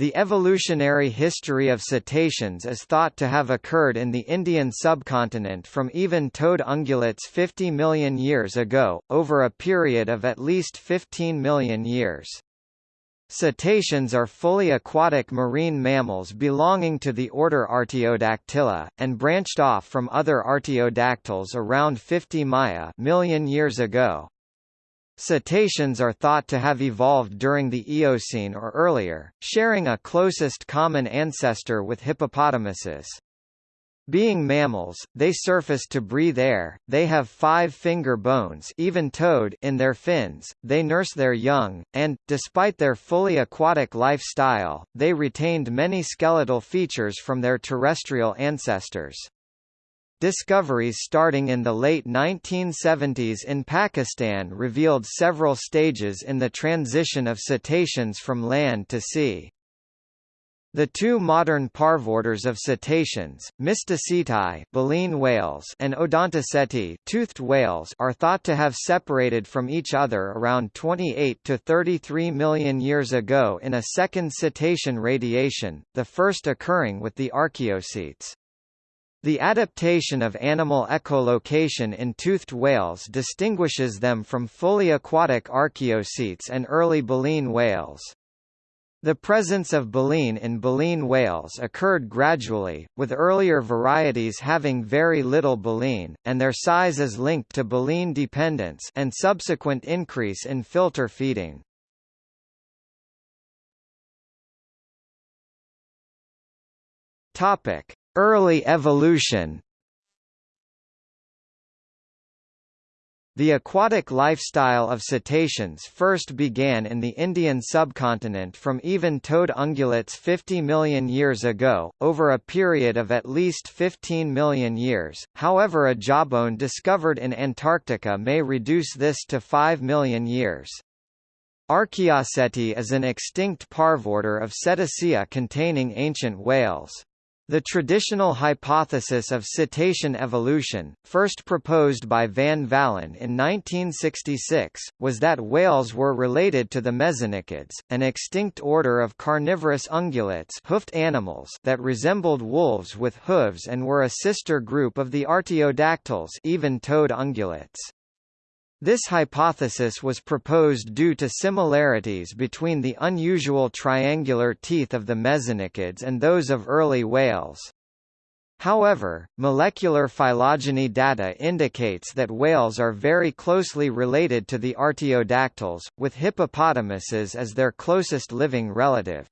The evolutionary history of cetaceans is thought to have occurred in the Indian subcontinent from even-toed ungulates 50 million years ago, over a period of at least 15 million years. Cetaceans are fully aquatic marine mammals belonging to the order Artiodactyla, and branched off from other artiodactyls around 50 Maya million years ago. Cetaceans are thought to have evolved during the Eocene or earlier, sharing a closest common ancestor with hippopotamuses. Being mammals, they surface to breathe air, they have five finger bones even-toed in their fins, they nurse their young, and, despite their fully aquatic lifestyle, they retained many skeletal features from their terrestrial ancestors. Discoveries starting in the late 1970s in Pakistan revealed several stages in the transition of cetaceans from land to sea. The two modern parvorders of cetaceans, Mysticeti baleen whales and Odontoceti toothed whales are thought to have separated from each other around 28 to 33 million years ago in a second cetacean radiation, the first occurring with the archaeocetes. The adaptation of animal echolocation in toothed whales distinguishes them from fully aquatic archaeocetes and early baleen whales. The presence of baleen in baleen whales occurred gradually, with earlier varieties having very little baleen, and their size is linked to baleen dependence and subsequent increase in filter feeding. Topic: Early evolution The aquatic lifestyle of cetaceans first began in the Indian subcontinent from even-toed ungulates 50 million years ago, over a period of at least 15 million years, however a jawbone discovered in Antarctica may reduce this to 5 million years. Archaeoceti is an extinct parvorder of Cetacea containing ancient whales. The traditional hypothesis of cetacean evolution, first proposed by Van Valen in 1966, was that whales were related to the mesonychids, an extinct order of carnivorous ungulates hoofed animals that resembled wolves with hooves and were a sister group of the artiodactyls even-toed ungulates. This hypothesis was proposed due to similarities between the unusual triangular teeth of the mesonychids and those of early whales. However, molecular phylogeny data indicates that whales are very closely related to the artiodactyls, with hippopotamuses as their closest living relative.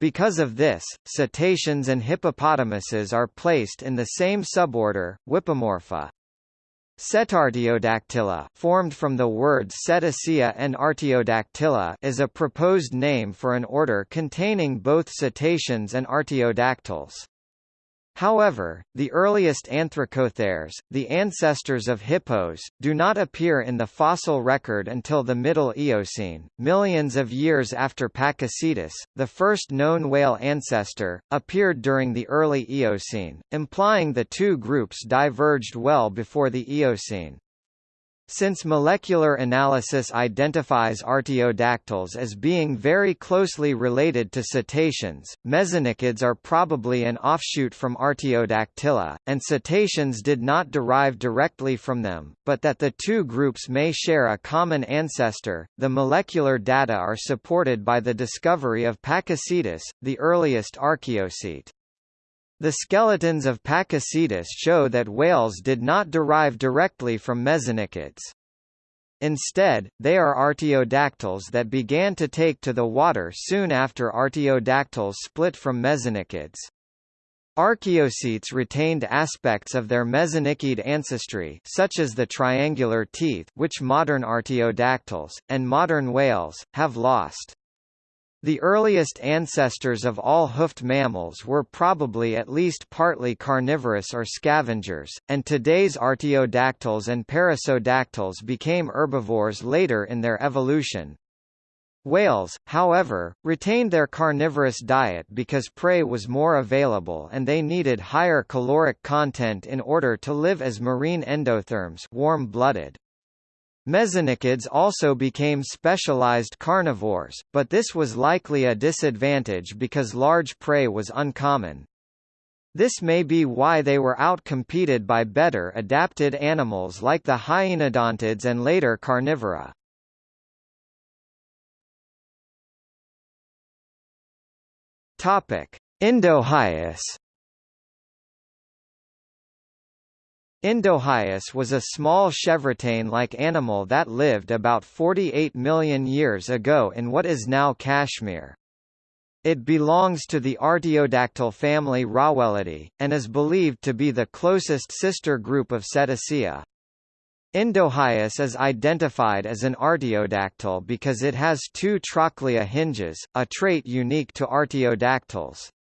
Because of this, cetaceans and hippopotamuses are placed in the same suborder, Whippomorpha. Cetartiodactyla formed from the words Cetacea and Artiodactyla is a proposed name for an order containing both cetaceans and artiodactyls. However, the earliest anthracotheres, the ancestors of hippos, do not appear in the fossil record until the Middle Eocene, millions of years after Pakicetus, the first known whale ancestor, appeared during the early Eocene, implying the two groups diverged well before the Eocene. Since molecular analysis identifies artiodactyls as being very closely related to cetaceans, mesonychids are probably an offshoot from Artiodactyla, and cetaceans did not derive directly from them, but that the two groups may share a common ancestor. The molecular data are supported by the discovery of Pakicetus, the earliest archaeocete. The skeletons of Pakicetus show that whales did not derive directly from mesonychids. Instead, they are artiodactyls that began to take to the water soon after artiodactyls split from mesonychids. Archaeocetes retained aspects of their mesonychid ancestry such as the triangular teeth which modern artiodactyls, and modern whales, have lost. The earliest ancestors of all hoofed mammals were probably at least partly carnivorous or scavengers, and today's artiodactyls and perissodactyls became herbivores later in their evolution. Whales, however, retained their carnivorous diet because prey was more available and they needed higher caloric content in order to live as marine endotherms warm-blooded. Mesonychids also became specialized carnivores, but this was likely a disadvantage because large prey was uncommon. This may be why they were outcompeted by better adapted animals like the hyenodontids and later carnivora. Topic: Indohyus was a small chevrotain-like animal that lived about 48 million years ago in what is now Kashmir. It belongs to the artiodactyl family Raoellidae, and is believed to be the closest sister group of Cetacea. Indohyus is identified as an artiodactyl because it has two trochlea hinges, a trait unique to artiodactyls.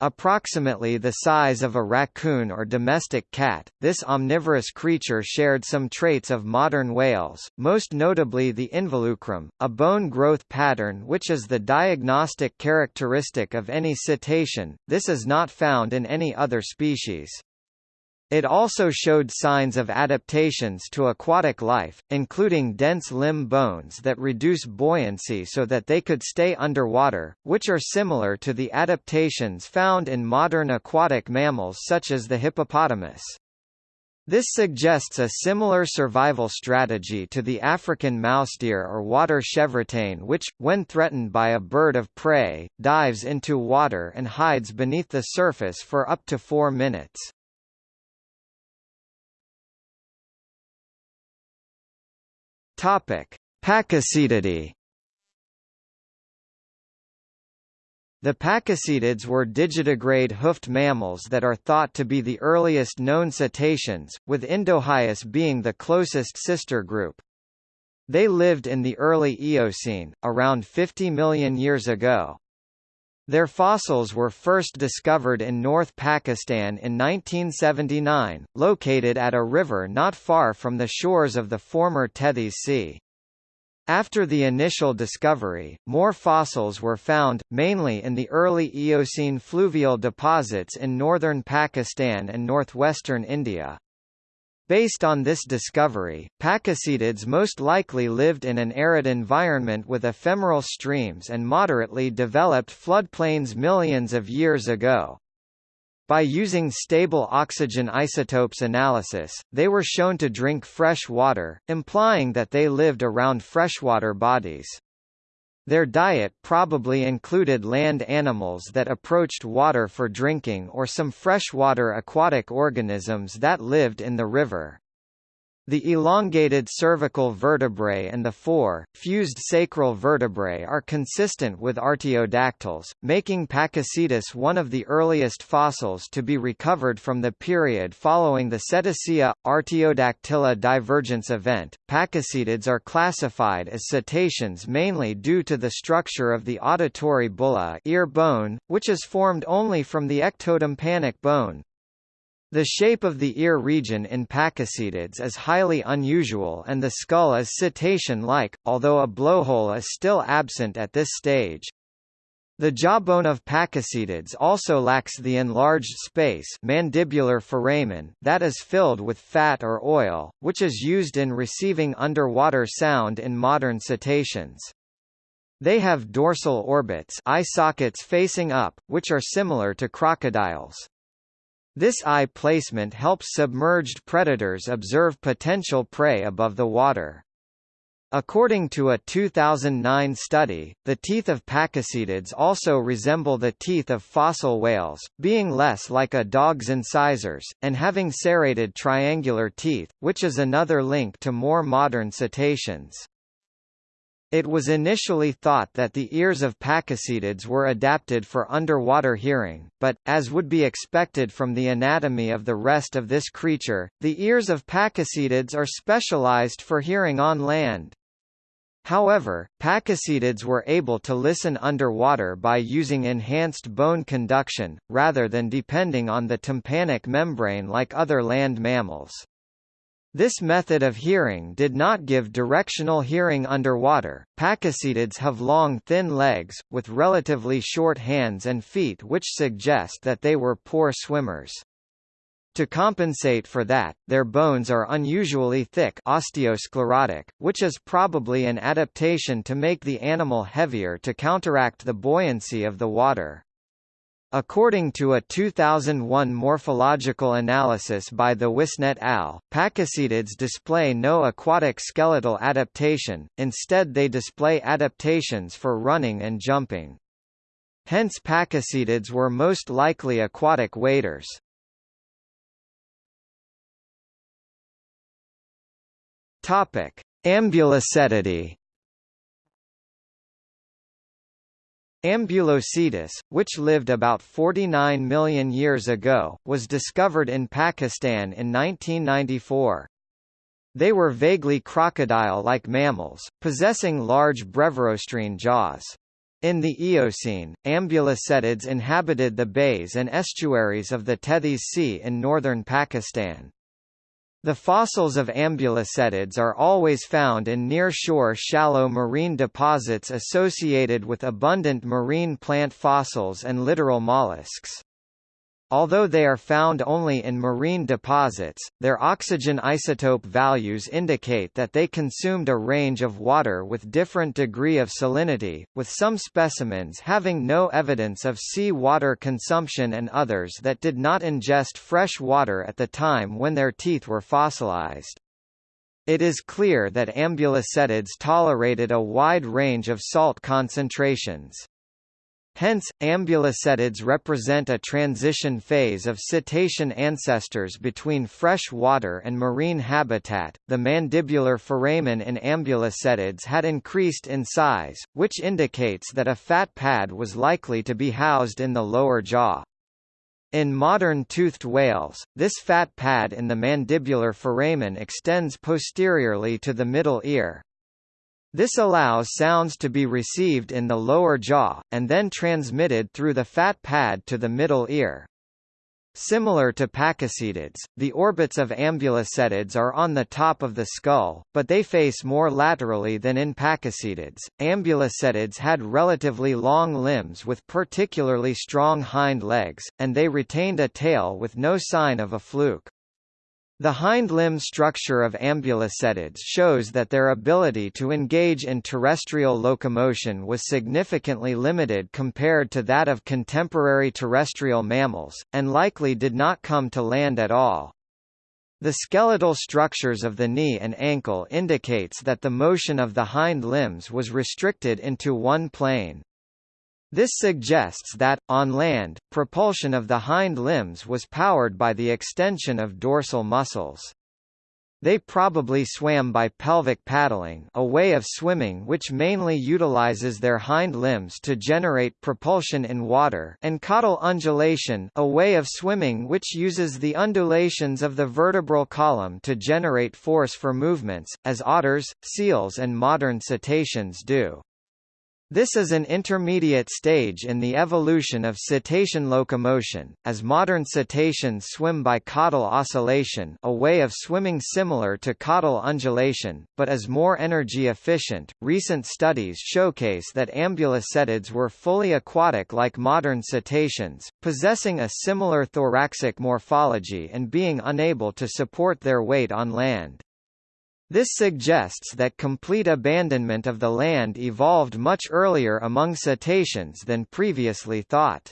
Approximately the size of a raccoon or domestic cat, this omnivorous creature shared some traits of modern whales, most notably the involucrum, a bone growth pattern which is the diagnostic characteristic of any cetacean. This is not found in any other species. It also showed signs of adaptations to aquatic life, including dense limb bones that reduce buoyancy so that they could stay underwater, which are similar to the adaptations found in modern aquatic mammals such as the hippopotamus. This suggests a similar survival strategy to the African mouse deer or water chevrotain which, when threatened by a bird of prey, dives into water and hides beneath the surface for up to four minutes. Topic: Pakicetidae. The pakicetids were digitigrade hoofed mammals that are thought to be the earliest known cetaceans, with Indohyus being the closest sister group. They lived in the early Eocene, around 50 million years ago. Their fossils were first discovered in North Pakistan in 1979, located at a river not far from the shores of the former Tethys Sea. After the initial discovery, more fossils were found, mainly in the early Eocene fluvial deposits in northern Pakistan and northwestern India. Based on this discovery, pakicetids most likely lived in an arid environment with ephemeral streams and moderately developed floodplains millions of years ago. By using stable oxygen isotopes analysis, they were shown to drink fresh water, implying that they lived around freshwater bodies. Their diet probably included land animals that approached water for drinking or some freshwater aquatic organisms that lived in the river. The elongated cervical vertebrae and the four, fused sacral vertebrae are consistent with artiodactyls, making Pakicetus one of the earliest fossils to be recovered from the period following the Cetacea Artiodactyla divergence event. Pakicetids are classified as cetaceans mainly due to the structure of the auditory bulla ear bone, which is formed only from the ectotympanic bone, the shape of the ear region in pakicetids is highly unusual and the skull is cetacean-like, although a blowhole is still absent at this stage. The jawbone of pakicetids also lacks the enlarged space mandibular foramen that is filled with fat or oil, which is used in receiving underwater sound in modern cetaceans. They have dorsal orbits eye sockets facing up, which are similar to crocodiles. This eye placement helps submerged predators observe potential prey above the water. According to a 2009 study, the teeth of pakicetids also resemble the teeth of fossil whales, being less like a dog's incisors, and having serrated triangular teeth, which is another link to more modern cetaceans. It was initially thought that the ears of pakicetids were adapted for underwater hearing, but, as would be expected from the anatomy of the rest of this creature, the ears of pakicetids are specialized for hearing on land. However, pakicetids were able to listen underwater by using enhanced bone conduction, rather than depending on the tympanic membrane like other land mammals. This method of hearing did not give directional hearing underwater. Pakicetids have long thin legs, with relatively short hands and feet which suggest that they were poor swimmers. To compensate for that, their bones are unusually thick osteosclerotic, which is probably an adaptation to make the animal heavier to counteract the buoyancy of the water. According to a 2001 morphological analysis by Thewissen et al., pakicetids display no aquatic skeletal adaptation, instead they display adaptations for running and jumping. Hence pakicetids were most likely aquatic waders. Topic: Ambulocetus, which lived about 49 million years ago, was discovered in Pakistan in 1994. They were vaguely crocodile-like mammals, possessing large brevirostrine jaws. In the Eocene, ambulocetids inhabited the bays and estuaries of the Tethys Sea in northern Pakistan. The fossils of ambulocetids are always found in near-shore shallow marine deposits associated with abundant marine plant fossils and littoral mollusks. Although they are found only in marine deposits, their oxygen isotope values indicate that they consumed a range of water with different degree of salinity, with some specimens having no evidence of sea water consumption and others that did not ingest fresh water at the time when their teeth were fossilized. It is clear that ambulocetids tolerated a wide range of salt concentrations. Hence, ambulocetids represent a transition phase of cetacean ancestors between fresh water and marine habitat. The mandibular foramen in ambulocetids had increased in size, which indicates that a fat pad was likely to be housed in the lower jaw. In modern toothed whales, this fat pad in the mandibular foramen extends posteriorly to the middle ear, this allows sounds to be received in the lower jaw, and then transmitted through the fat pad to the middle ear. Similar to pakicetids, the orbits of ambulocetids are on the top of the skull, but they face more laterally than in pakicetids. Ambulocetids had relatively long limbs with particularly strong hind legs, and they retained a tail with no sign of a fluke. The hind limb structure of ambulocetids shows that their ability to engage in terrestrial locomotion was significantly limited compared to that of contemporary terrestrial mammals, and likely did not come to land at all. The skeletal structures of the knee and ankle indicates that the motion of the hind limbs was restricted into one plane. This suggests that, on land, propulsion of the hind limbs was powered by the extension of dorsal muscles. They probably swam by pelvic paddling a way of swimming which mainly utilizes their hind limbs to generate propulsion in water and caudal undulation a way of swimming which uses the undulations of the vertebral column to generate force for movements, as otters, seals and modern cetaceans do. This is an intermediate stage in the evolution of cetacean locomotion, as modern cetaceans swim by caudal oscillation a way of swimming similar to caudal undulation, but is more energy efficient. Recent studies showcase that ambulocetids were fully aquatic like modern cetaceans, possessing a similar thoracic morphology and being unable to support their weight on land. This suggests that complete abandonment of the land evolved much earlier among cetaceans than previously thought.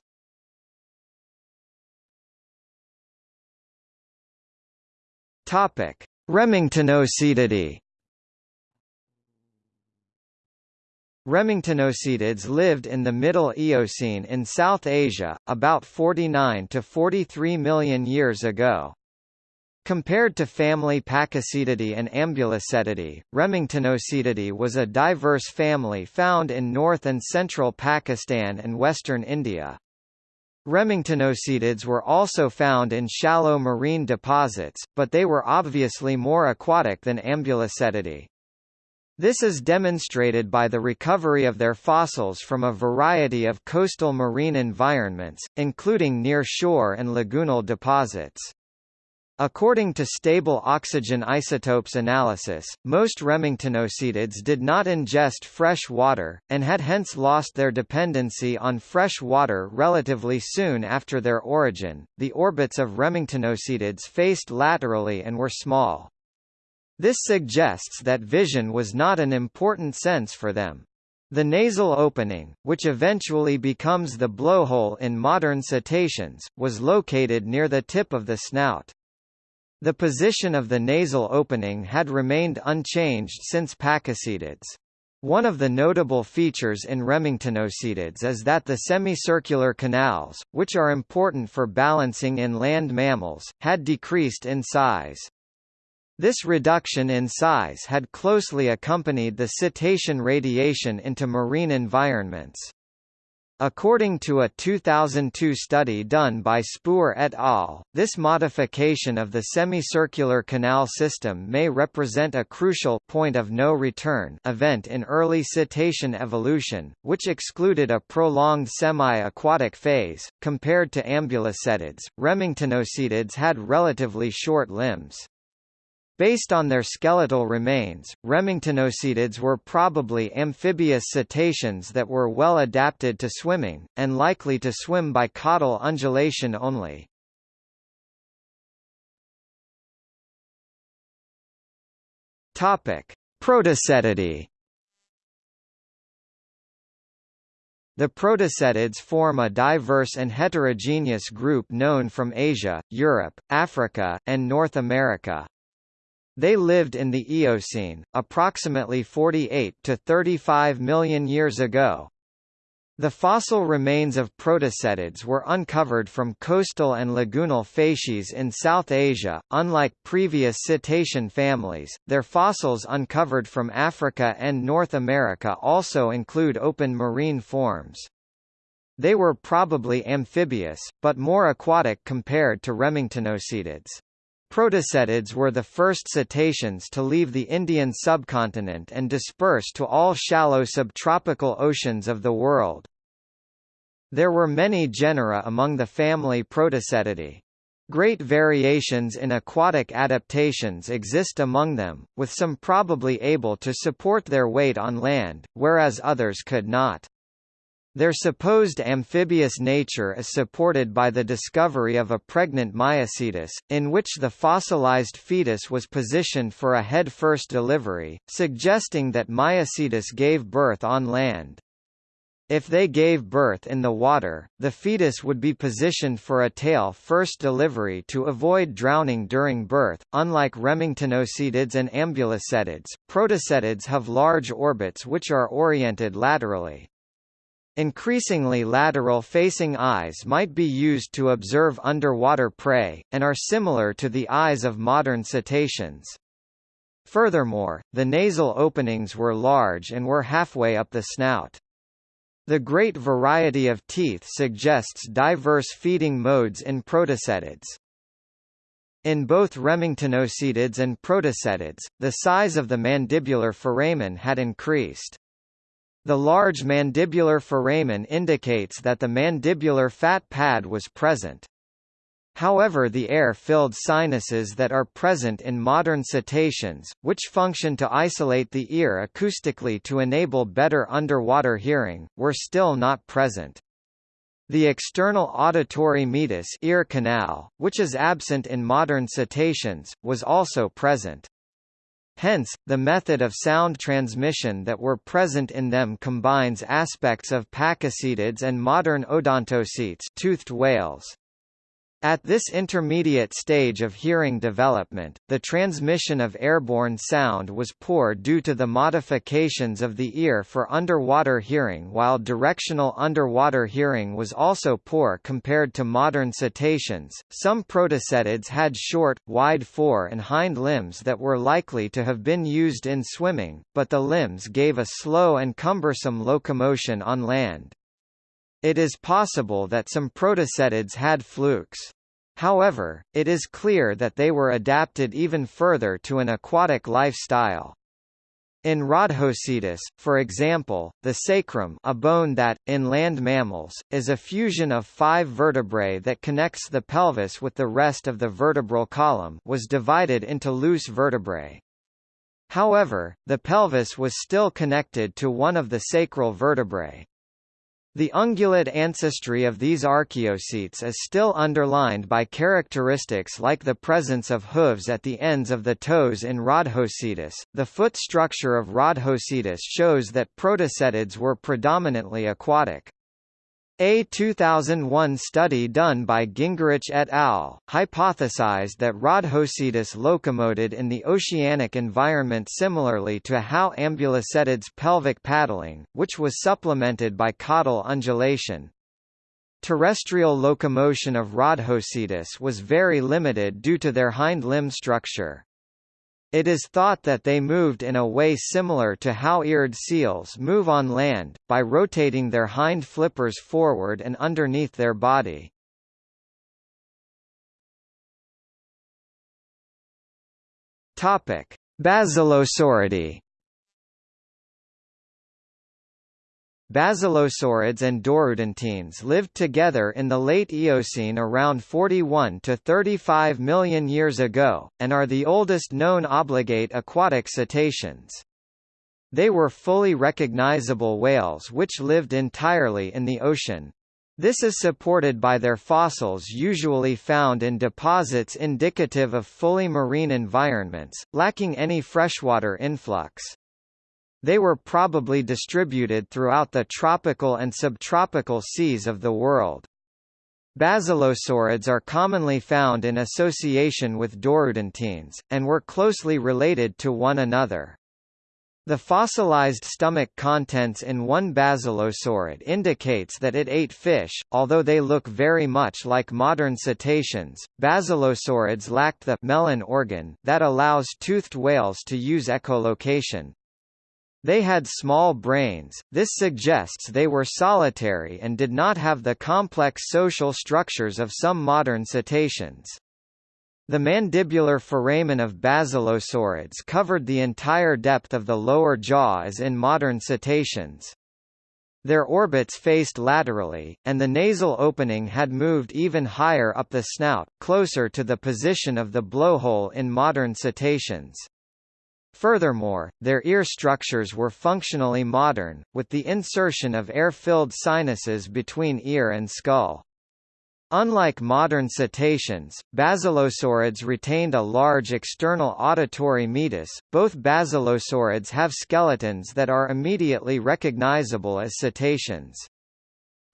Topic: Remingtonocetidae. Remingtonocetids lived in the Middle Eocene in South Asia, about 49 to 43 million years ago. Compared to family Pakicetidae and Ambulocetidae, Remingtonocetidae was a diverse family found in north and central Pakistan and western India. Remingtonocetids were also found in shallow marine deposits, but they were obviously more aquatic than Ambulocetidae. This is demonstrated by the recovery of their fossils from a variety of coastal marine environments, including near shore and lagoonal deposits. According to stable oxygen isotopes analysis, most remingtonocetids did not ingest fresh water, and had hence lost their dependency on fresh water relatively soon after their origin. The orbits of remingtonocetids faced laterally and were small. This suggests that vision was not an important sense for them. The nasal opening, which eventually becomes the blowhole in modern cetaceans, was located near the tip of the snout. The position of the nasal opening had remained unchanged since Pakicetids. One of the notable features in remingtonocetids is that the semicircular canals, which are important for balancing in land mammals, had decreased in size. This reduction in size had closely accompanied the cetacean radiation into marine environments. According to a 2002 study done by Spoor et al., this modification of the semicircular canal system may represent a crucial point of no return event in early cetacean evolution, which excluded a prolonged semi-aquatic phase. Compared to ambulocetids, remingtonocetids had relatively short limbs. Based on their skeletal remains, remingtonocetids were probably amphibious cetaceans that were well adapted to swimming, and likely to swim by caudal undulation only. Protocetidae The protocetids form a diverse and heterogeneous group known from Asia, Europe, Africa, and North America. They lived in the Eocene, approximately 48 to 35 million years ago. The fossil remains of protocetids were uncovered from coastal and lagoonal facies in South Asia. Unlike previous cetacean families, their fossils uncovered from Africa and North America also include open marine forms. They were probably amphibious, but more aquatic compared to remingtonocetids. Protocetids were the first cetaceans to leave the Indian subcontinent and disperse to all shallow subtropical oceans of the world. There were many genera among the family Protocetidae. Great variations in aquatic adaptations exist among them, with some probably able to support their weight on land, whereas others could not. Their supposed amphibious nature is supported by the discovery of a pregnant Maiacetus, in which the fossilized fetus was positioned for a head-first delivery, suggesting that Maiacetus gave birth on land. If they gave birth in the water, the fetus would be positioned for a tail-first delivery to avoid drowning during birth. Unlike remingtonocetids and ambulocetids, protocetids have large orbits which are oriented laterally. Increasingly lateral-facing eyes might be used to observe underwater prey, and are similar to the eyes of modern cetaceans. Furthermore, the nasal openings were large and were halfway up the snout. The great variety of teeth suggests diverse feeding modes in protocetids. In both remingtonocetids and protocetids, the size of the mandibular foramen had increased. The large mandibular foramen indicates that the mandibular fat pad was present. However the air-filled sinuses that are present in modern cetaceans, which function to isolate the ear acoustically to enable better underwater hearing, were still not present. The external auditory meatus ear canal, which is absent in modern cetaceans, was also present. Hence, the method of sound transmission that were present in them combines aspects of pakicetids and modern odontocetes toothed whales. At this intermediate stage of hearing development, the transmission of airborne sound was poor due to the modifications of the ear for underwater hearing while directional underwater hearing was also poor compared to modern cetaceans. Some protocetids had short, wide fore and hind limbs that were likely to have been used in swimming, but the limbs gave a slow and cumbersome locomotion on land. It is possible that some protocetids had flukes. However, it is clear that they were adapted even further to an aquatic lifestyle. In Rodhocetus, for example, the sacrum a bone that, in land mammals, is a fusion of five vertebrae that connects the pelvis with the rest of the vertebral column was divided into loose vertebrae. However, the pelvis was still connected to one of the sacral vertebrae. The ungulate ancestry of these archaeocetes is still underlined by characteristics like the presence of hooves at the ends of the toes in Rodhocetus. The foot structure of Rodhocetus shows that protocetids were predominantly aquatic. A 2001 study done by Gingerich et al. hypothesized that Rodhocetus locomoted in the oceanic environment similarly to how ambulocetids pelvic paddling, which was supplemented by caudal undulation. Terrestrial locomotion of Rodhocetus was very limited due to their hind limb structure. It is thought that they moved in a way similar to how eared seals move on land, by rotating their hind flippers forward and underneath their body. Basilosauridae Basilosaurids and Dorudontines lived together in the late Eocene around 41 to 35 million years ago, and are the oldest known obligate aquatic cetaceans. They were fully recognizable whales which lived entirely in the ocean. This is supported by their fossils usually found in deposits indicative of fully marine environments, lacking any freshwater influx. They were probably distributed throughout the tropical and subtropical seas of the world. Basilosaurids are commonly found in association with dorudontines, and were closely related to one another. The fossilized stomach contents in one basilosaurid indicates that it ate fish, although they look very much like modern cetaceans. Basilosaurids lacked the melon organ that allows toothed whales to use echolocation, they had small brains, this suggests they were solitary and did not have the complex social structures of some modern cetaceans. The mandibular foramen of basilosaurids covered the entire depth of the lower jaw as in modern cetaceans. Their orbits faced laterally, and the nasal opening had moved even higher up the snout, closer to the position of the blowhole in modern cetaceans. Furthermore, their ear structures were functionally modern, with the insertion of air-filled sinuses between ear and skull. Unlike modern cetaceans, basilosaurids retained a large external auditory meatus. Both basilosaurids have skeletons that are immediately recognizable as cetaceans.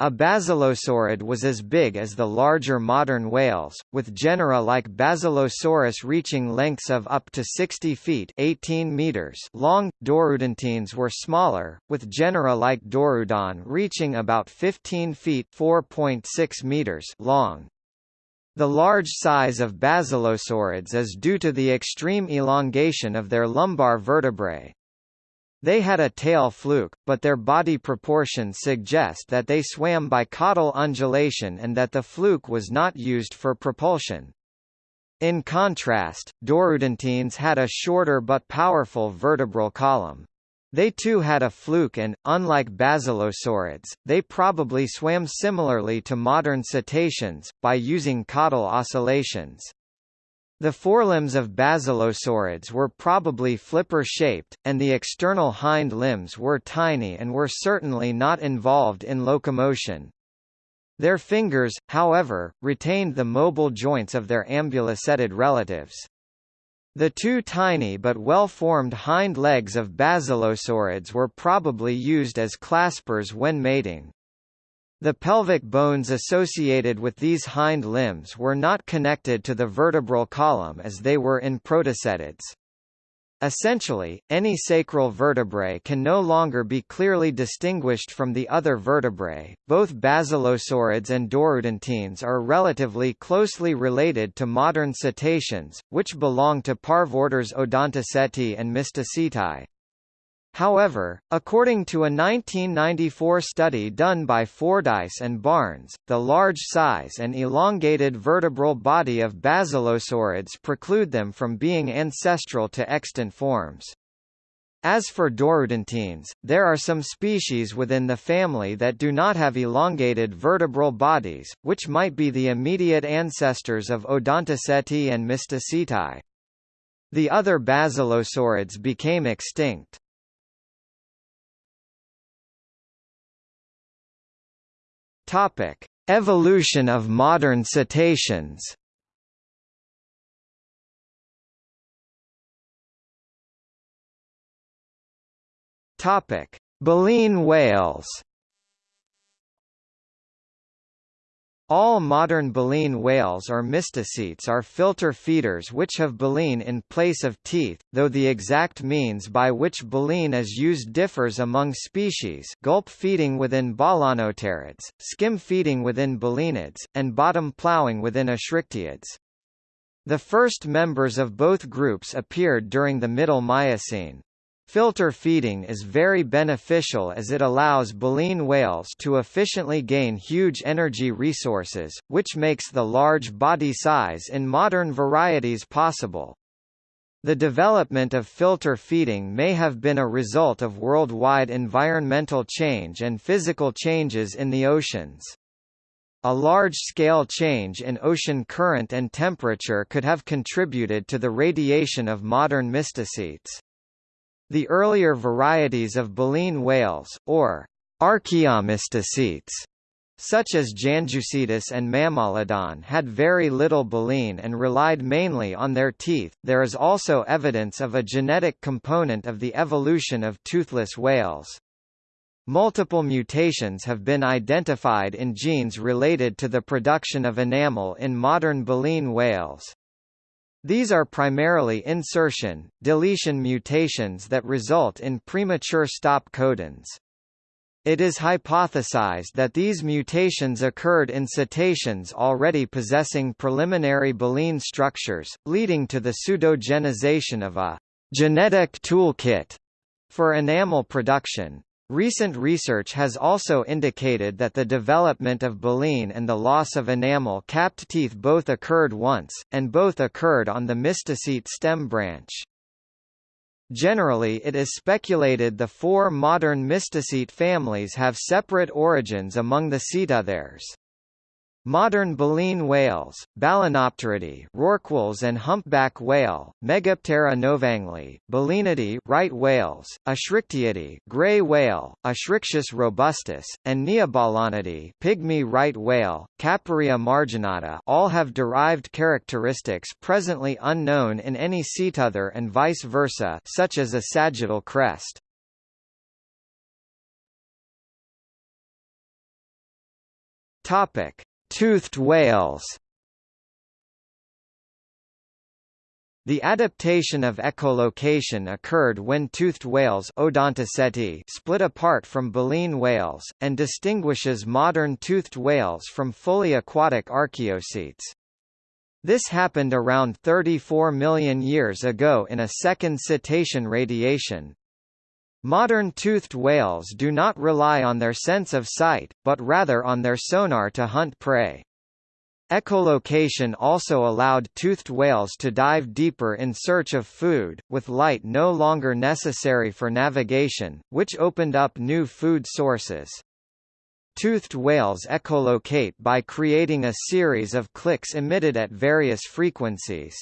A basilosaurid was as big as the larger modern whales, with genera like Basilosaurus reaching lengths of up to 60 feet 18 meters long. Dorudontines were smaller, with genera like Dorudon reaching about 15 feet 4.6 meters long. The large size of basilosaurids is due to the extreme elongation of their lumbar vertebrae. They had a tail fluke, but their body proportions suggest that they swam by caudal undulation and that the fluke was not used for propulsion. In contrast, Dorudontines had a shorter but powerful vertebral column. They too had a fluke and, unlike basilosaurids, they probably swam similarly to modern cetaceans, by using caudal oscillations. The forelimbs of basilosaurids were probably flipper-shaped, and the external hind limbs were tiny and were certainly not involved in locomotion. Their fingers, however, retained the mobile joints of their ambulocetid relatives. The two tiny but well-formed hind legs of basilosaurids were probably used as claspers when mating. The pelvic bones associated with these hind limbs were not connected to the vertebral column as they were in protocetids. Essentially, any sacral vertebrae can no longer be clearly distinguished from the other vertebrae. Both basilosaurids and dorudontines are relatively closely related to modern cetaceans, which belong to parvorders Odontoceti and Mysticeti. However, according to a 1994 study done by Fordyce and Barnes, the large size and elongated vertebral body of basilosaurids preclude them from being ancestral to extant forms. As for Dorudontines, there are some species within the family that do not have elongated vertebral bodies, which might be the immediate ancestors of Odontoceti and Mysticeti. The other basilosaurids became extinct. Topic: Evolution of modern cetaceans. Topic: Baleen whales. All modern baleen whales or mysticetes are filter feeders which have baleen in place of teeth, though the exact means by which baleen is used differs among species gulp feeding within balaenopterids, skim feeding within balaenids, and bottom ploughing within eschrichtiids. The first members of both groups appeared during the Middle Miocene. Filter feeding is very beneficial as it allows baleen whales to efficiently gain huge energy resources, which makes the large body size in modern varieties possible. The development of filter feeding may have been a result of worldwide environmental change and physical changes in the oceans. A large-scale change in ocean current and temperature could have contributed to the radiation of modern mysticetes. The earlier varieties of baleen whales, or archaeomysticetes, such as Janjucetus and Mammalodon had very little baleen and relied mainly on their teeth. There is also evidence of a genetic component of the evolution of toothless whales. Multiple mutations have been identified in genes related to the production of enamel in modern baleen whales. These are primarily insertion, deletion mutations that result in premature stop codons. It is hypothesized that these mutations occurred in cetaceans already possessing preliminary baleen structures, leading to the pseudogenization of a genetic toolkit for enamel production. Recent research has also indicated that the development of baleen and the loss of enamel-capped teeth both occurred once, and both occurred on the mysticete stem branch. Generally it is speculated the four modern mysticete families have separate origins among the cetotheres. Modern baleen whales, Balaenopteridae, rorquals and humpback whale, Megaptera novangli, Balaenidae, right whales, Eschrichtiidae, gray whale, Eschrichtius robustus, and Neobalaenidae, pygmy right whale, Caperea marginata, all have derived characteristics presently unknown in any cetothere and vice versa, such as a sagittal crest. Topic: Toothed whales The adaptation of echolocation occurred when toothed whales split apart from baleen whales, and distinguishes modern toothed whales from fully aquatic archaeocetes. This happened around 34 million years ago in a second cetacean radiation, Modern toothed whales do not rely on their sense of sight, but rather on their sonar to hunt prey. Echolocation also allowed toothed whales to dive deeper in search of food, with light no longer necessary for navigation, which opened up new food sources. Toothed whales echolocate by creating a series of clicks emitted at various frequencies.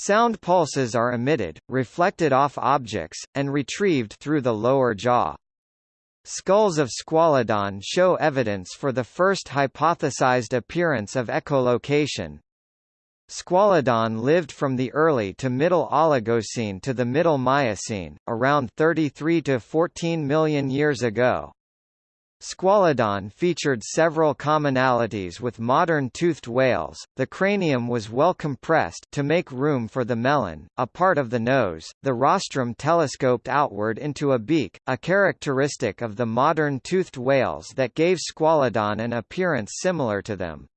Sound pulses are emitted, reflected off objects, and retrieved through the lower jaw. Skulls of Squalodon show evidence for the first hypothesized appearance of echolocation. Squalodon lived from the early to middle Oligocene to the middle Miocene, around 33 to 14 million years ago. Squalodon featured several commonalities with modern toothed whales. The cranium was well compressed to make room for the melon, a part of the nose. The rostrum telescoped outward into a beak, a characteristic of the modern toothed whales that gave Squalodon an appearance similar to them.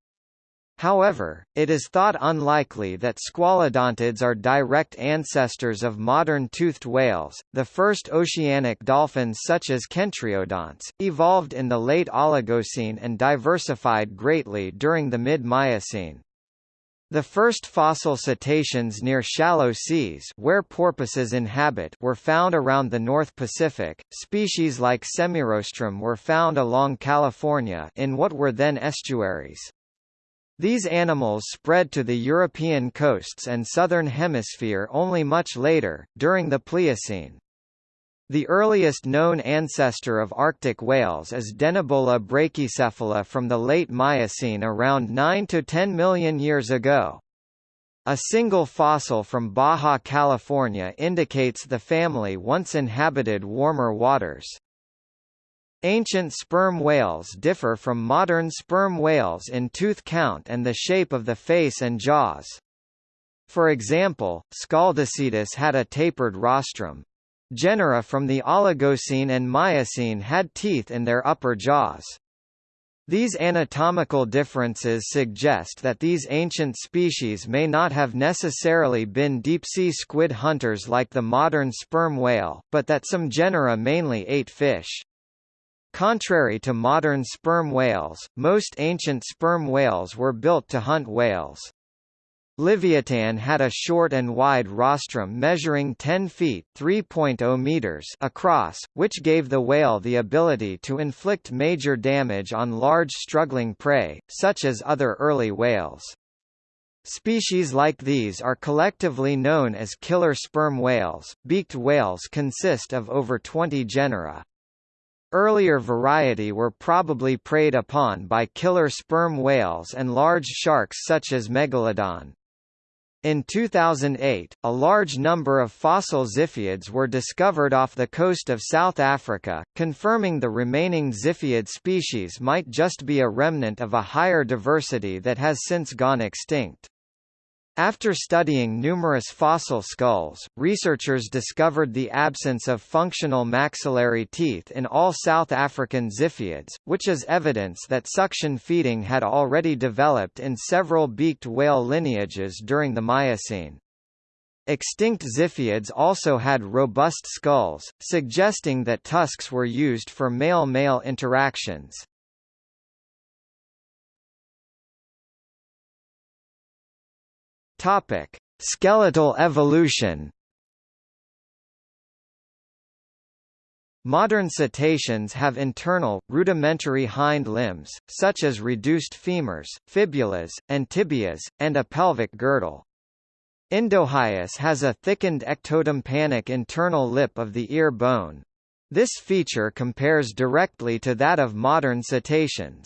However, it is thought unlikely that squalodontids are direct ancestors of modern toothed whales. The first oceanic dolphins such as Kentriodonts, evolved in the late Oligocene and diversified greatly during the mid-Miocene. The first fossil cetaceans near shallow seas where porpoises inhabit were found around the North Pacific. Species like Semirostrum were found along California in what were then estuaries. These animals spread to the European coasts and southern hemisphere only much later, during the Pliocene. The earliest known ancestor of Arctic whales is Denebola brachycephala from the late Miocene around 9 to 10 million years ago. A single fossil from Baja California indicates the family once inhabited warmer waters. Ancient sperm whales differ from modern sperm whales in tooth count and the shape of the face and jaws. For example, Scaldocetus had a tapered rostrum, Genera from the Oligocene and Miocene had teeth in their upper jaws. These anatomical differences suggest that these ancient species may not have necessarily been deep-sea squid hunters like the modern sperm whale, but that some genera mainly ate fish. Contrary to modern sperm whales, most ancient sperm whales were built to hunt whales. Livyatan had a short and wide rostrum measuring 10 feet (3.0 meters) across, which gave the whale the ability to inflict major damage on large struggling prey, such as other early whales. Species like these are collectively known as killer sperm whales. Beaked whales consist of over 20 genera. Earlier variety were probably preyed upon by killer sperm whales and large sharks such as Megalodon. In 2008, a large number of fossil Ziphiids were discovered off the coast of South Africa, confirming the remaining Ziphiid species might just be a remnant of a higher diversity that has since gone extinct. After studying numerous fossil skulls, researchers discovered the absence of functional maxillary teeth in all South African Ziphiids, which is evidence that suction feeding had already developed in several beaked whale lineages during the Miocene. Extinct Ziphiids also had robust skulls, suggesting that tusks were used for male-male interactions. Topic: Skeletal evolution. Modern cetaceans have internal, rudimentary hind limbs, such as reduced femurs, fibulas, and tibias, and a pelvic girdle. Indohyus has a thickened ectotympanic internal lip of the ear bone. This feature compares directly to that of modern cetaceans.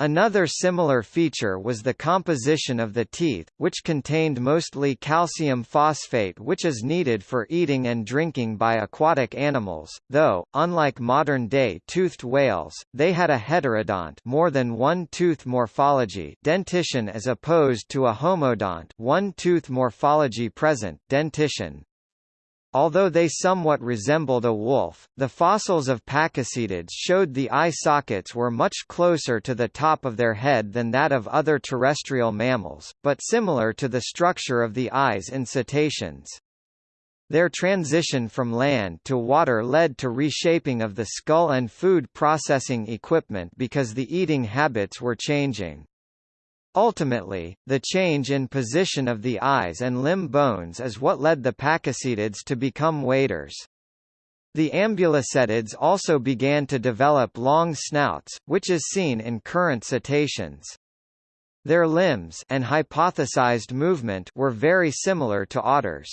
Another similar feature was the composition of the teeth, which contained mostly calcium phosphate which is needed for eating and drinking by aquatic animals, though, unlike modern-day toothed whales, they had a heterodont more than one tooth morphology dentition as opposed to a homodont one tooth morphology present dentition. Although they somewhat resembled a wolf, the fossils of pakicetids showed the eye sockets were much closer to the top of their head than that of other terrestrial mammals, but similar to the structure of the eyes in cetaceans. Their transition from land to water led to reshaping of the skull and food processing equipment because the eating habits were changing. Ultimately, the change in position of the eyes and limb bones is what led the pakicetids to become waders. The ambulocetids also began to develop long snouts, which is seen in current cetaceans. Their limbs and hypothesized movement were very similar to otters.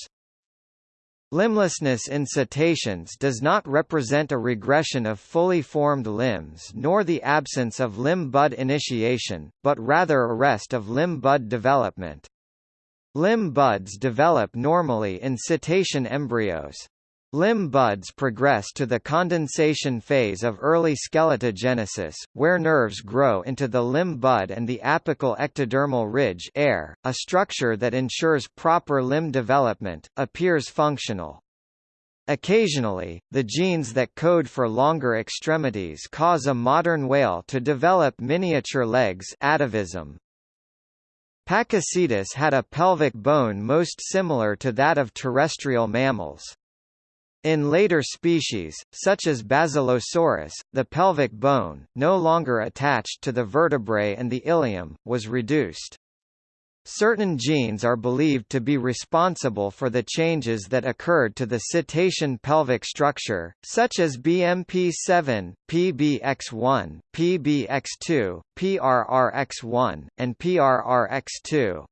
Limblessness in cetaceans does not represent a regression of fully formed limbs nor the absence of limb bud initiation, but rather a arrest of limb bud development. Limb buds develop normally in cetacean embryos. Limb buds progress to the condensation phase of early skeletogenesis, where nerves grow into the limb bud and the apical ectodermal ridge air, a structure that ensures proper limb development, appears functional. Occasionally, the genes that code for longer extremities cause a modern whale to develop miniature legs atavism. Pakicetus had a pelvic bone most similar to that of terrestrial mammals. In later species, such as Basilosaurus, the pelvic bone, no longer attached to the vertebrae and the ilium, was reduced. Certain genes are believed to be responsible for the changes that occurred to the cetacean pelvic structure, such as BMP7, PBX1, PBX2, PRRX1, and PRRX2.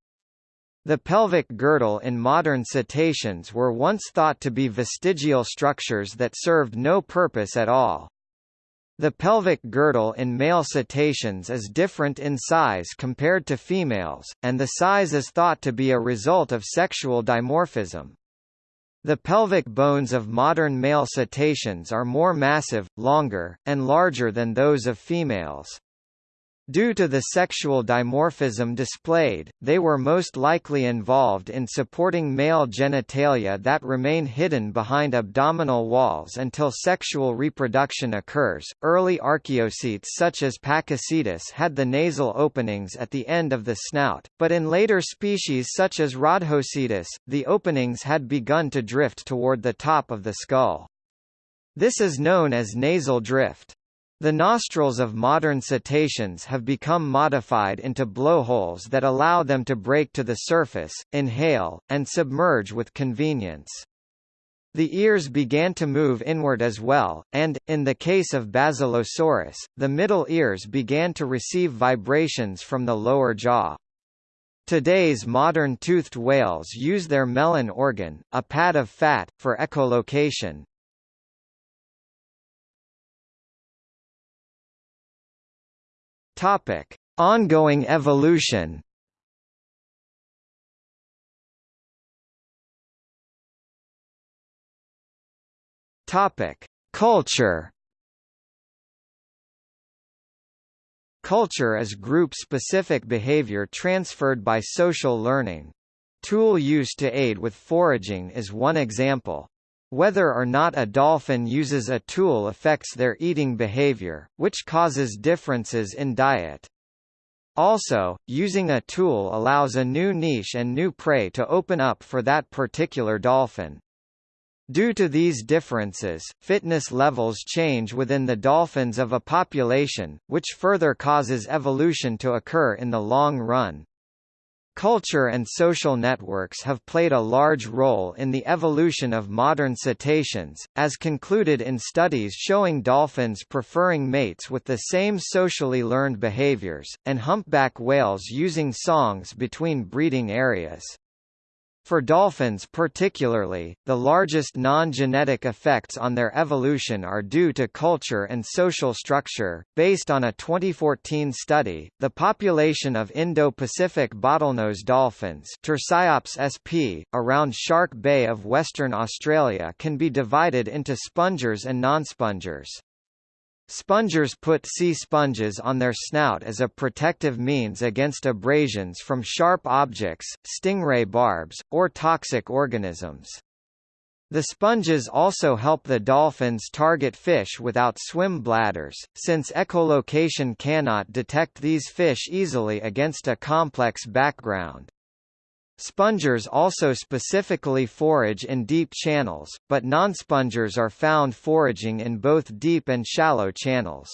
The pelvic girdle in modern cetaceans were once thought to be vestigial structures that served no purpose at all. The pelvic girdle in male cetaceans is different in size compared to females, and the size is thought to be a result of sexual dimorphism. The pelvic bones of modern male cetaceans are more massive, longer, and larger than those of females. Due to the sexual dimorphism displayed, they were most likely involved in supporting male genitalia that remain hidden behind abdominal walls until sexual reproduction occurs. Early archaeocetes such as Pakicetus had the nasal openings at the end of the snout, but in later species such as Rodhocetus, the openings had begun to drift toward the top of the skull. This is known as nasal drift. The nostrils of modern cetaceans have become modified into blowholes that allow them to break to the surface, inhale, and submerge with convenience. The ears began to move inward as well, and, in the case of Basilosaurus, the middle ears began to receive vibrations from the lower jaw. Today's modern toothed whales use their melon organ, a pad of fat, for echolocation, Topic: Ongoing evolution. Topic: Culture. Culture is group-specific behavior transferred by social learning. Tool use to aid with foraging is one example. Whether or not a dolphin uses a tool affects their eating behavior, which causes differences in diet. Also, using a tool allows a new niche and new prey to open up for that particular dolphin. Due to these differences, fitness levels change within the dolphins of a population, which further causes evolution to occur in the long run. Culture and social networks have played a large role in the evolution of modern cetaceans, as concluded in studies showing dolphins preferring mates with the same socially learned behaviors, and humpback whales using songs between breeding areas. For dolphins particularly, the largest non-genetic effects on their evolution are due to culture and social structure. Based on a 2014 study, the population of Indo-Pacific bottlenose dolphins Tursiops sp. around Shark Bay of Western Australia can be divided into spongers and non-spongers. Spongers put sea sponges on their snout as a protective means against abrasions from sharp objects, stingray barbs, or toxic organisms. The sponges also help the dolphins target fish without swim bladders, since echolocation cannot detect these fish easily against a complex background. Spongers also specifically forage in deep channels, but non-spongers are found foraging in both deep and shallow channels.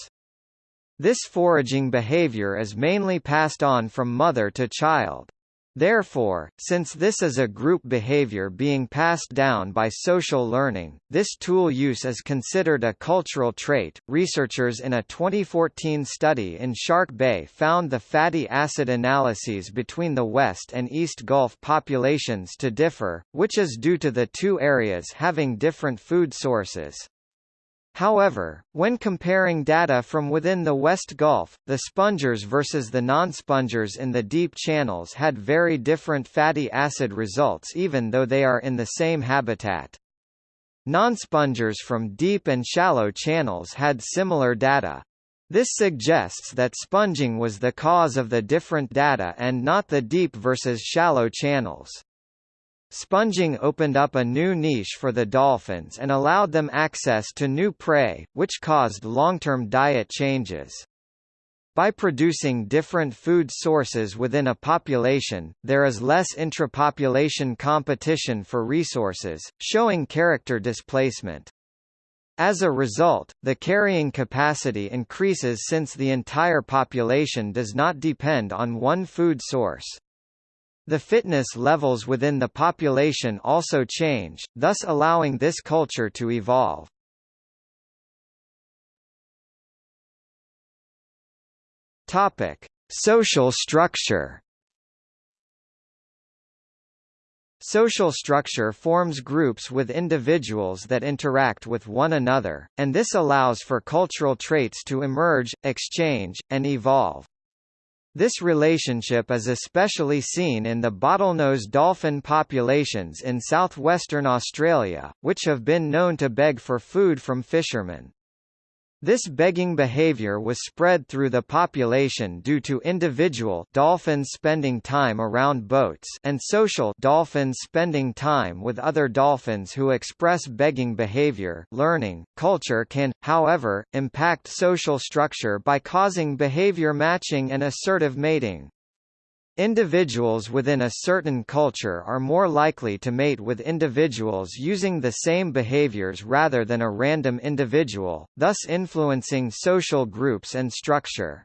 This foraging behavior is mainly passed on from mother to child. Therefore, since this is a group behavior being passed down by social learning, this tool use is considered a cultural trait. Researchers in a 2014 study in Shark Bay found the fatty acid analyses between the West and East Gulf populations to differ, which is due to the two areas having different food sources. However, when comparing data from within the West Gulf, the spongers versus the non-spongers in the deep channels had very different fatty acid results even though they are in the same habitat. Non-spongers from deep and shallow channels had similar data. This suggests that sponging was the cause of the different data and not the deep versus shallow channels. Sponging opened up a new niche for the dolphins and allowed them access to new prey, which caused long-term diet changes. By producing different food sources within a population, there is less intrapopulation competition for resources, showing character displacement. As a result, the carrying capacity increases since the entire population does not depend on one food source. The fitness levels within the population also change, thus allowing this culture to evolve. Topic: Social structure. Social structure forms groups with individuals that interact with one another, and this allows for cultural traits to emerge, exchange, and evolve. This relationship is especially seen in the bottlenose dolphin populations in southwestern Australia, which have been known to beg for food from fishermen. This begging behavior was spread through the population due to individual dolphins spending time around boats and social dolphins spending time with other dolphins who express begging behavior. Learning culture can, however, impact social structure by causing behavior matching and assortative mating. Individuals within a certain culture are more likely to mate with individuals using the same behaviors rather than a random individual, thus influencing social groups and structure.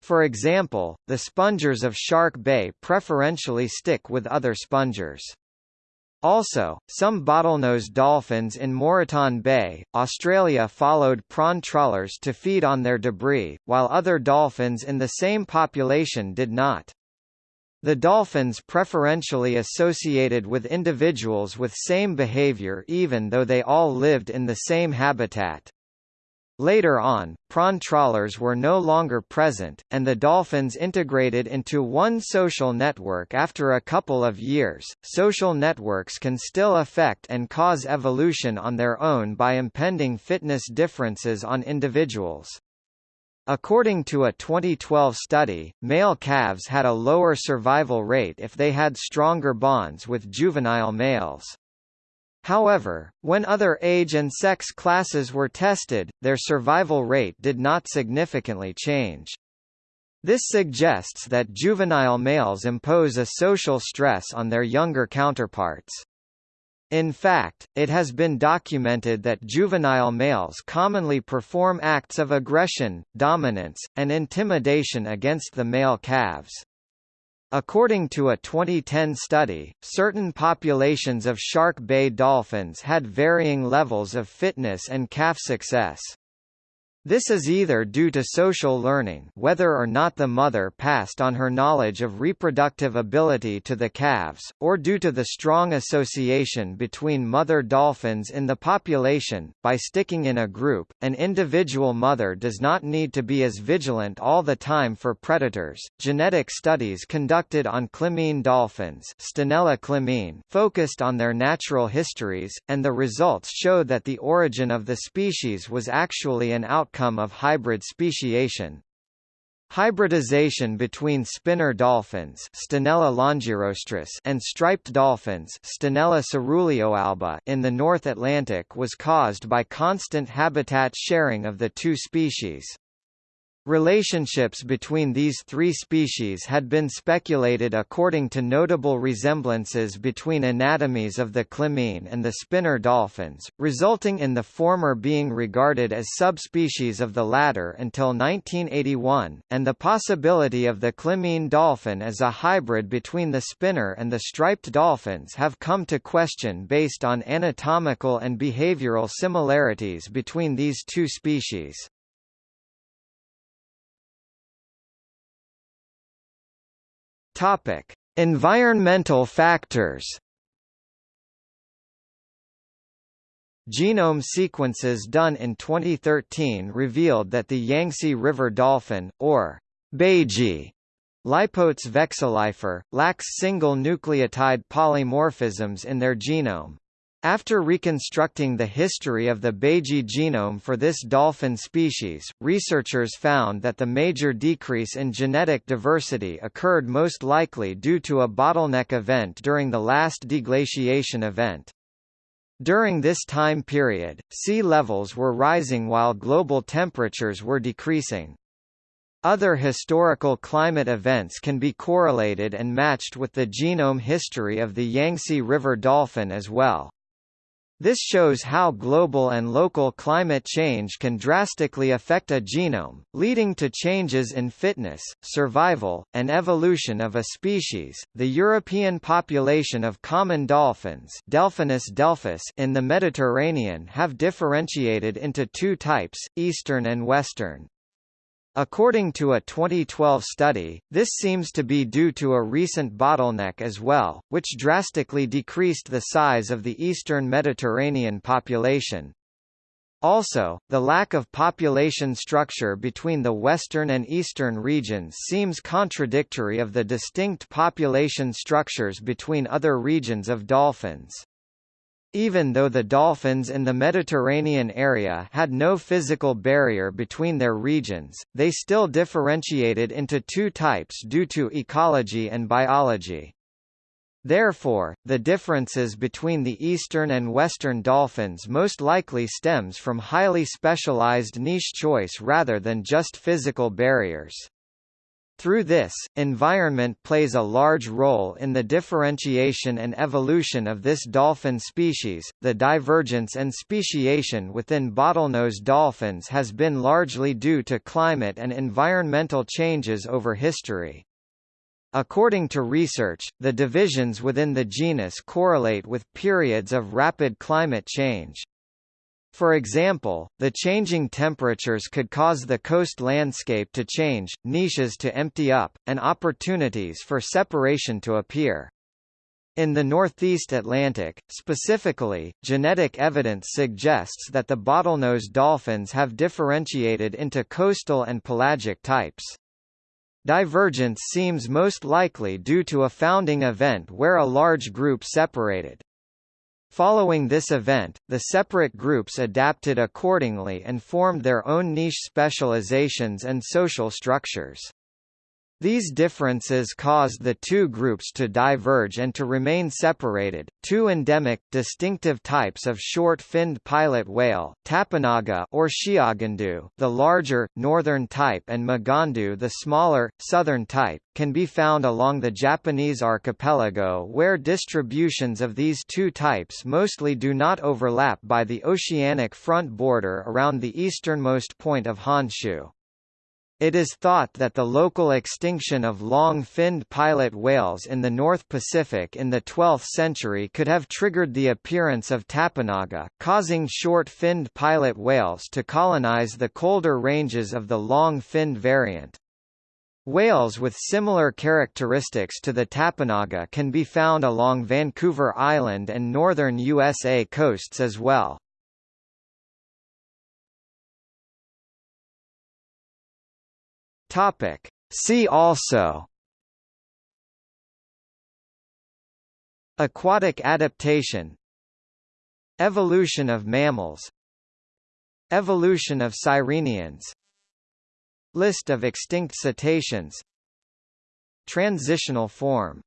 For example, the spongers of Shark Bay preferentially stick with other spongers. Also, some bottlenose dolphins in Moreton Bay, Australia followed prawn trawlers to feed on their debris, while other dolphins in the same population did not. The dolphins preferentially associated with individuals with same behavior even though they all lived in the same habitat. Later on, prawn trawlers were no longer present, and the dolphins integrated into one social network after a couple of years. Social networks can still affect and cause evolution on their own by impending fitness differences on individuals. According to a 2012 study, male calves had a lower survival rate if they had stronger bonds with juvenile males. However, when other age and sex classes were tested, their survival rate did not significantly change. This suggests that juvenile males impose a social stress on their younger counterparts. In fact, it has been documented that juvenile males commonly perform acts of aggression, dominance, and intimidation against the male calves. According to a 2010 study, certain populations of Shark Bay dolphins had varying levels of fitness and calf success. This is either due to social learning whether or not the mother passed on her knowledge of reproductive ability to the calves, or due to the strong association between mother dolphins in the population. By sticking in a group, an individual mother does not need to be as vigilant all the time for predators. Genetic studies conducted on clymene dolphins Stenella clymene focused on their natural histories, and the results showed that the origin of the species was actually an outcome outcome of hybrid speciation. Hybridization between spinner dolphins Stenella longirostris and striped dolphins Stenella caeruleoalba in the North Atlantic was caused by constant habitat sharing of the two species. Relationships between these three species had been speculated according to notable resemblances between anatomies of the clymene and the spinner dolphins, resulting in the former being regarded as subspecies of the latter until 1981, and the possibility of the clymene dolphin as a hybrid between the spinner and the striped dolphins have come to question based on anatomical and behavioral similarities between these two species. Topic: Environmental factors. Genome sequences done in 2013 revealed that the Yangtze River dolphin, or Baiji, Lipotes vexillifer, lacks single nucleotide polymorphisms in their genome. After reconstructing the history of the Baiji genome for this dolphin species, researchers found that the major decrease in genetic diversity occurred most likely due to a bottleneck event during the last deglaciation event. During this time period, sea levels were rising while global temperatures were decreasing. Other historical climate events can be correlated and matched with the genome history of the Yangtze River dolphin as well. This shows how global and local climate change can drastically affect a genome, leading to changes in fitness, survival, and evolution of a species. The European population of common dolphins, Delphinus delphis, in the Mediterranean have differentiated into two types, eastern and western. According to a 2012 study, this seems to be due to a recent bottleneck as well, which drastically decreased the size of the eastern Mediterranean population. Also, the lack of population structure between the western and eastern regions seems contradictory of the distinct population structures between other regions of dolphins. Even though the dolphins in the Mediterranean area had no physical barrier between their regions, they still differentiated into two types due to ecology and biology. Therefore, the differences between the eastern and western dolphins most likely stems from highly specialized niche choice rather than just physical barriers. Through this, environment plays a large role in the differentiation and evolution of this dolphin species. The divergence and speciation within bottlenose dolphins has been largely due to climate and environmental changes over history. According to research, the divisions within the genus correlate with periods of rapid climate change. For example, the changing temperatures could cause the coast landscape to change, niches to empty up, and opportunities for separation to appear. In the northeast Atlantic, specifically, genetic evidence suggests that the bottlenose dolphins have differentiated into coastal and pelagic types. Divergence seems most likely due to a founding event where a large group separated. Following this event, the separate groups adapted accordingly and formed their own niche specializations and social structures. These differences caused the two groups to diverge and to remain separated. Two endemic, distinctive types of short-finned pilot whale, Tappanaga or Shiogondou, the larger, northern type and Magondou the smaller, southern type, can be found along the Japanese archipelago where distributions of these two types mostly do not overlap by the oceanic front border around the easternmost point of Honshu. It is thought that the local extinction of long-finned pilot whales in the North Pacific in the 12th century could have triggered the appearance of Tappanaga, causing short-finned pilot whales to colonize the colder ranges of the long-finned variant. Whales with similar characteristics to the Tappanaga can be found along Vancouver Island and northern USA coasts as well. Topic. See also. Aquatic adaptation. Evolution of mammals. Evolution of sirenians List of extinct cetaceans. Transitional form